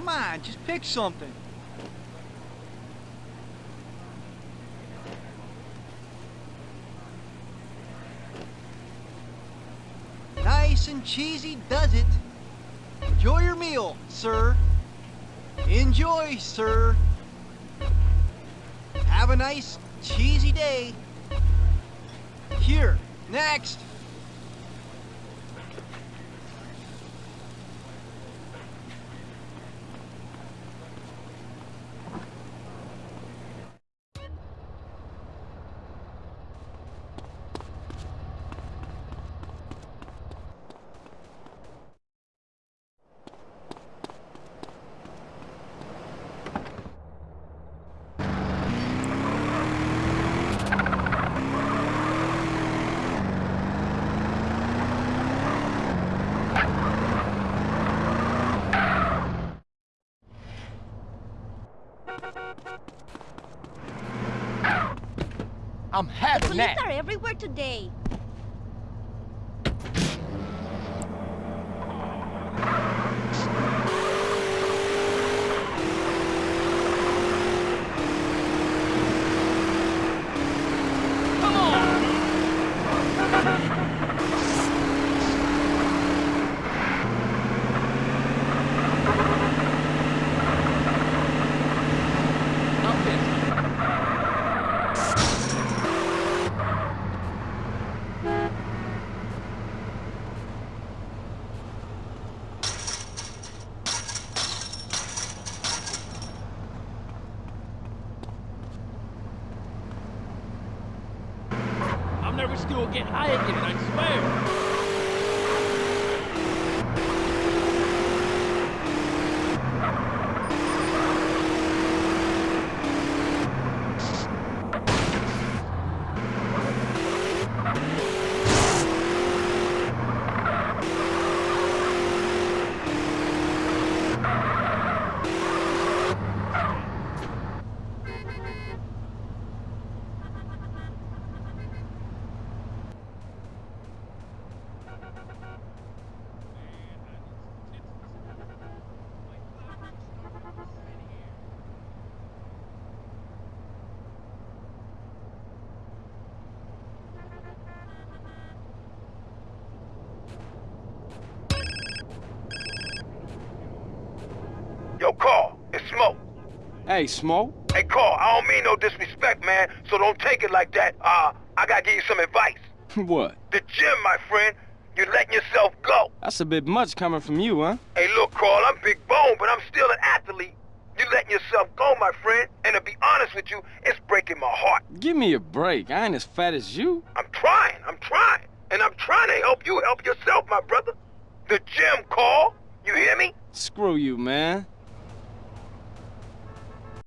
come on, just pick something. Nice and cheesy does it. Enjoy your meal, sir. Enjoy, sir. Have a nice, cheesy day. Here, next. I'm having Police that. are everywhere today. I'm never still get high again, I swear. Yo, Carl, it's Smoke. Hey, Smoke. Hey, Carl, I don't mean no disrespect, man, so don't take it like that. Uh, I gotta give you some advice. what? The gym, my friend, you're letting yourself go. That's a bit much coming from you, huh? Hey, look, Carl, I'm big bone, but I'm still an athlete. You're letting yourself go, my friend, and to be honest with you, it's breaking my heart. Give me a break. I ain't as fat as you. I'm trying, I'm trying, and I'm trying to help you help yourself, my brother. The gym, Carl, you hear me? Screw you, man.